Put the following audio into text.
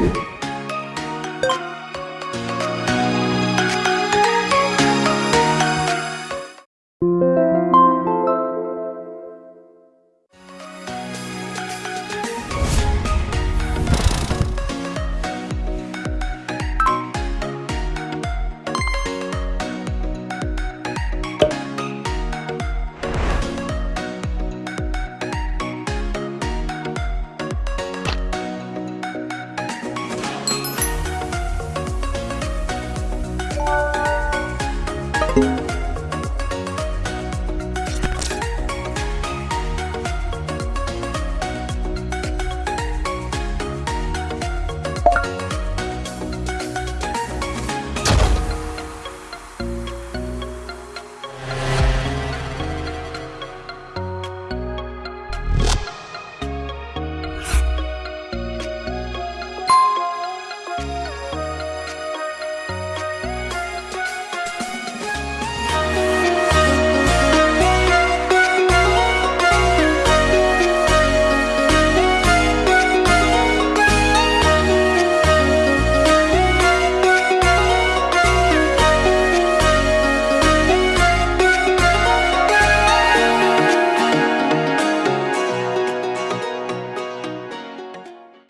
you.